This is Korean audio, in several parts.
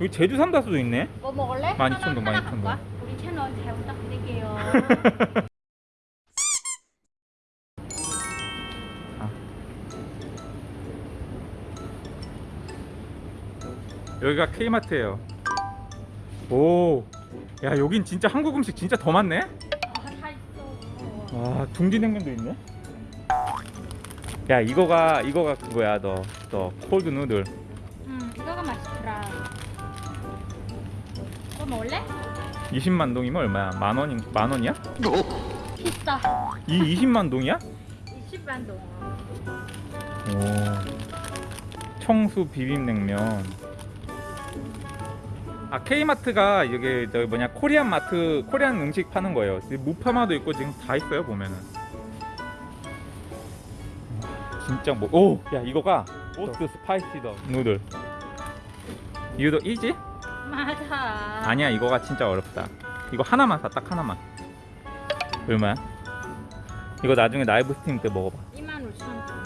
여기 제주 삼다수도 있네 뭐 먹을래? 12,000동, 하나, 하나 12,000동. 갖고 와. 우리 채널 잘 부탁드릴게요. 여기가 K마트예요 오야 여긴 진짜 한국 음식 진짜 더 많네 아, 다 있어. 와 둥지냉면도 있네 야 이거가 이거가 그거야 너너 콜드 누들 음, 이거가. 뭐 먹을래? 20만 동이면 얼마야? 만 원인 만 원이야? 비싸. 이 20만 동이야? 20만 동. 오 청수 비빔냉면 아 K마트가 여기 저기 뭐냐 코리안 마트 코리안 음식 파는 거예요 무파마도 있고 지금 다 있어요 보면은 진짜 뭐 오 야 이거가 오 스, spicy the noodle 이거 이지? 맞아. 아니야 이거가 진짜 어렵다 이거 하나만 사 딱 하나만 얼마야? 이거 나중에 live stream 때 먹어봐 2만 5천 동.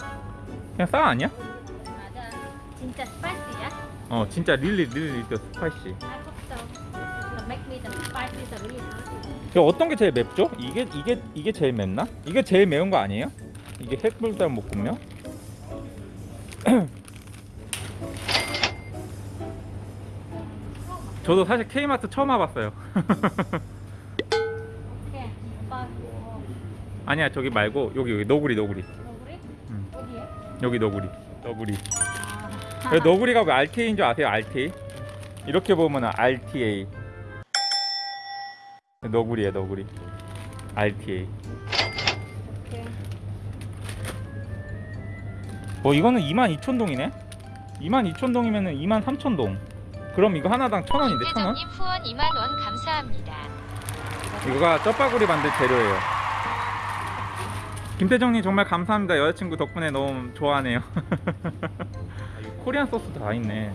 그냥 싸 아니야? 맞아. 진짜 spicy야? 어 진짜 really really the spicy really hot. 이거 어떤 게 제일 맵죠? 이게 이게 이게 제일 맵나? 이게 제일 매운 거 아니에요? 이게 햇불달 볶음면? 저도 사실 K마트 처음 와봤어요. 오케이. 오빠 뭐 아니야 저기 말고 여기 여기 너구리 너구리 너구리? 음. 어디에? 여기 너구리 너구리. 아. 왜 너구리가 왜 RTA인 줄 아세요? RTA? 이렇게 보면은 RTA. 너구리야 너구리. RTA. 오케이. 어 이거는 22,000동이네? 22,000동이면 은 23,000동. 그럼 이거 하나당 1,000원인데 1,000원? 김태정님 후원 2만 원 감사합니다. 이거가 쩌파구리 만들 재료예요. 김태정님 정말 감사합니다. 여자친구 덕분에 너무 좋아하네요. 코리안 소스 다 있네.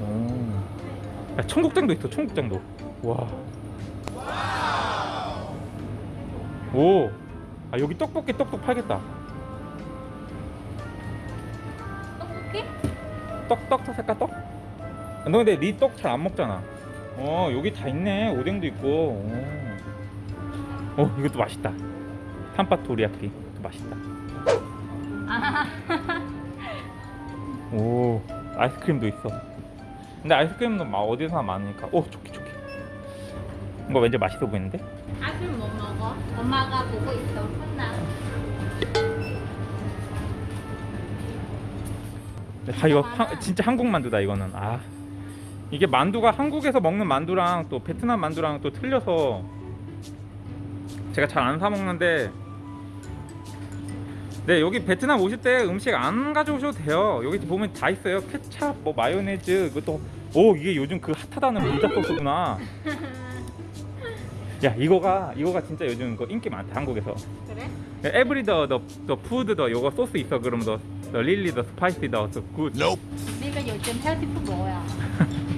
오. 야, 청국장도 있어. 청국장도. 와. 오. 아 여기 떡볶이 떡볶 팔겠다. 떡볶이? 떡떡 살까 떡? 아, 너 근데 니떡잘 안 먹잖아. 어 여기 다 있네. 오뎅도 있고. 오. 어 이것도 맛있다. 탄파 도리야끼. 이것도 맛있다. 아. 오 아이스크림도 있어. 근데 아이스크림도 막 어디서나 많으니까. 오 좋게 좋게. 이거 왠지 맛있어 보이는데? 아이스크림 못 먹어? 엄마가 보고 있어. 혼나. 아 이거 하, 진짜 한국 만두다 이거는. 아 이게 만두가 한국에서 먹는 만두랑 또 베트남 만두랑 또 틀려서 제가 잘 안 사 먹는데 네 여기 베트남 오실 때 음식 안 가져오셔도 돼요. 여기 보면 다 있어요. 케찹 뭐 마요네즈 그것도 오 이게 요즘 그 핫하다는 불닭 소스구나. 야 이거가 이거가 진짜 요즘 그 인기 많다 한국에서. 그래? every the the food the 요거 소스 있어. 그럼 the the really the spicy the good 내가 요즘 healthy food 뭐야?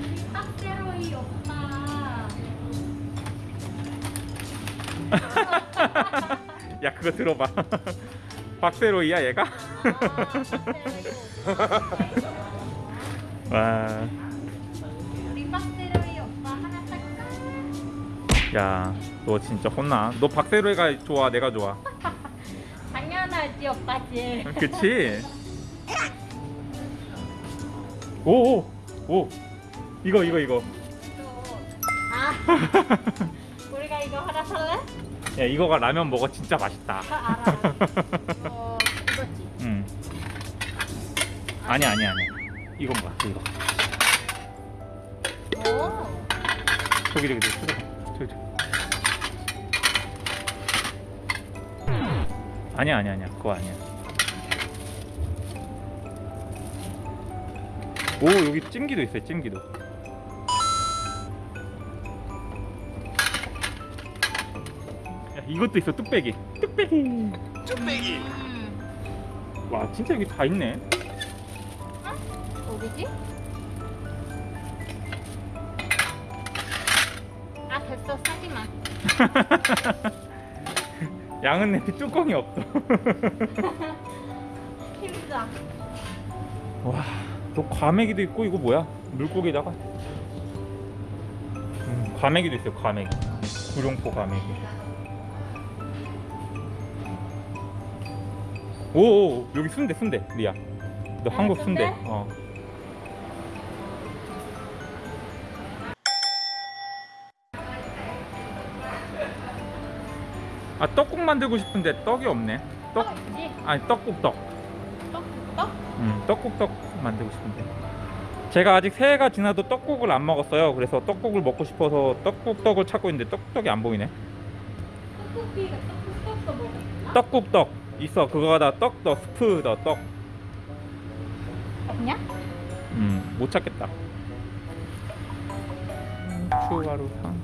야 그거 들어봐 박세로이야 얘가. 와 우리 박세로이 오빠 하나 살까? 야, 너 진짜 혼나. 너 박세로이가 좋아, 내가 좋아. 당연하지 오빠지. 그치? 오, 오, 오. 이거, 이거, 이거. 아. 우리가 이거 하나 살래? 야, 이거가 라면 먹어 진짜 맛있다. 아, 알아. 어, 이거지. 응. 아니, 아니, 아니. 이건 뭐야, 이거. 오. 저기, 저기, 저기, 저기, 저기. 저기. 아니야, 아니야, 아니야. 그거 아니야. 오, 여기 찜기도 있어요, 찜기도. 이것도 있어, 뚝배기. 뚝배기. 음. 와, 진짜 여기 다 있네. 어디지? 아 됐어 사지 마. 양은 내비 뚜껑이 없어. 힘들어. 와, 또 과메기도 있고 이거 뭐야? 물고기다가 음, 과메기도 있어요 과메기 구룡포 과메기 오 여기 순대 순대 리아 너 아, 한국 순대 순대? 어 아, 떡국 만들고 싶은데 떡이 없네. 떡, 떡이지? 아니 떡국 떡. 떡? 떡? 음, 떡국 떡 만들고 싶은데. 제가 아직 새해가 지나도 떡국을 안 먹었어요. 그래서 떡국을 먹고 싶어서 떡국 떡을 찾고 있는데 떡국 떡이 안 보이네. 떡국비가 떡국 떡도 먹었나? 떡국 떡 있어. 그거가 다 떡, 더 스프, 더 떡. 없냐? 음, 못 찾겠다. 추가로 상.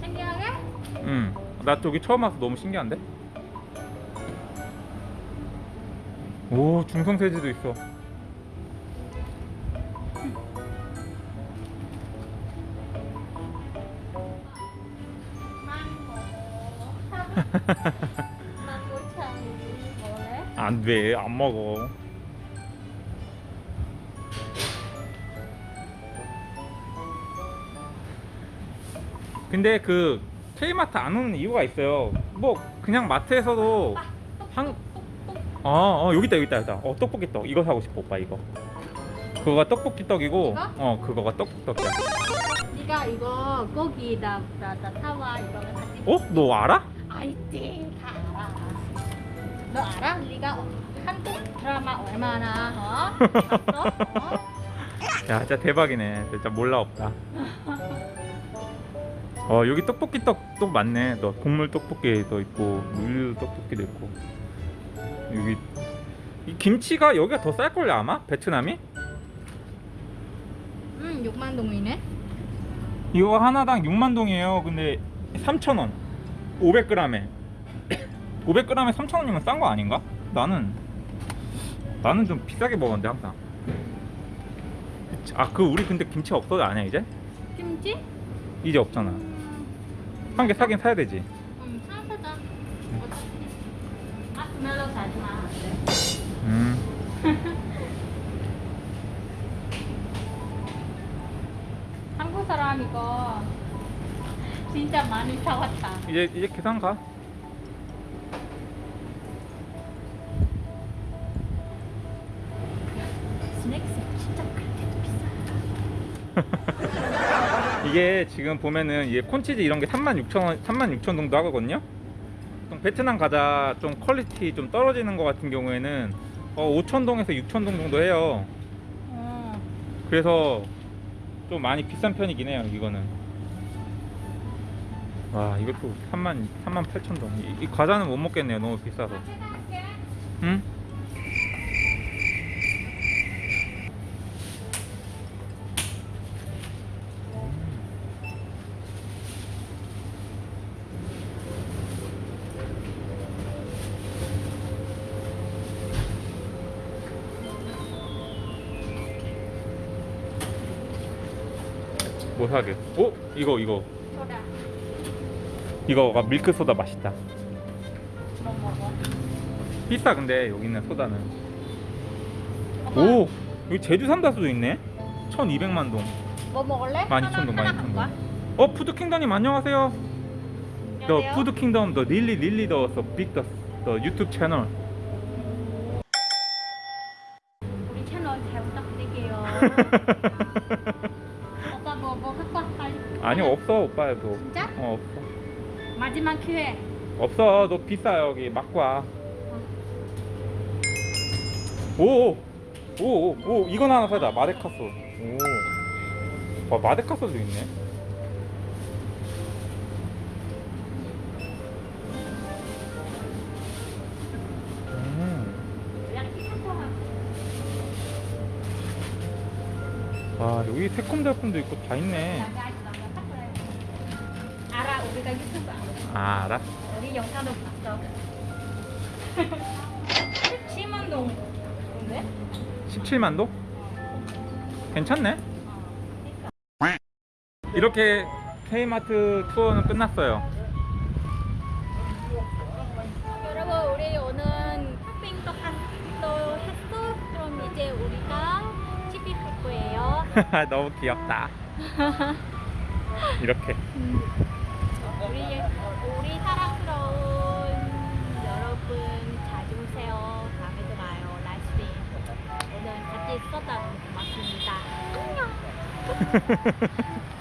신기하게? 음, 나 저기 처음 와서 너무 신기한데? 오, 중성 세제도 있어. 안 돼, 안 먹어. 근데 그 K마트 안 오는 이유가 있어요. 뭐 그냥 마트에서도 한 어, 어 여기 있다 여기 있다 여기 있다. 어 떡볶이 떡 이거 사고 싶어 오빠 이거. 그거가 떡볶이 떡이고 이거? 어 그거가 떡볶이 떡이야. 네가 이거 고기다 다, 다 사와 이거를 같이 어? 너 알아? 알지 너 알아? 네가 한국 드라마 얼마나 어? 봤어? 어? 야 진짜 대박이네. 진짜 몰라 없다. 어 여기 떡볶이 떡도 많네. 너 국물 떡볶이도 있고 우유 떡볶이도 있고 여기 이 김치가 여기가 더 쌀 걸요 아마 베트남이? 음 6만 동이네 이거 하나당 6만 동이에요. 근데 3,000원. 500g에 500g에 3,000원이면 싼 거 아닌가? 나는 나는 좀 비싸게 먹었는데 항상. 아 그 우리 근데 김치 없어도 아니야 이제? 김치? 이제 없잖아. 한개 사긴 사야 되지. 음 사사자 어차피 아 스멜로 사지 마 음. 한국 사람 이거 진짜 많이 사왔다 이제 이제 계산 가. 이게 지금 보면은 이게 콘치즈 이런 게 36,000원, 36,000 정도 하거든요. 좀 베트남 과자 좀 quality 좀 떨어지는 것 같은 경우에는 어, 5,000동에서 6,000동 정도 해요. 어. 그래서 좀 많이 비싼 편이긴 해요. 이거는. 와 이것도 3만 3만 8천 동. 이, 이 과자는 못 먹겠네요. 너무 비싸서. 응? 뭐 사게? 어? 이거 이거 소다 이거가 밀크 소다 맛있다. 비싸 근데 여기 있는 소다는. 오 여기 제주 삼다수도 있네. 1,200만 동. 뭐 먹을래? 12,000동, 하나 12,000 동. 갖고 와. 어 푸드킹덤님 안녕하세요. The really really the, the big the, the YouTube channel. 우리 채널 잘 부탁드릴게요 뭐, 뭐 갖고 와 빨리 아니 없어 오빠도. 진짜? 어 없어. 마지막 기회 없어 너 비싸 여기 맞고 와. 오오오 오 오, 오, 이건 하나 사자 마데카소. 오. 와 마데카소도 있네. 와 여기 새콤달콤도 있고 다 있네. 알아 우리가 유튜브 알아 아 알아? 우리 영상도 봤어 7만 동 근데? 17만 도? 괜찮네. 이렇게 K마트 투어는 끝났어요. 너무 귀엽다. 이렇게. 우리 우리 사랑스러운 여러분 자주 오세요. 다음에 도 봐요. 라이스빈 오늘 같이 있었다고 고맙습니다. 안녕.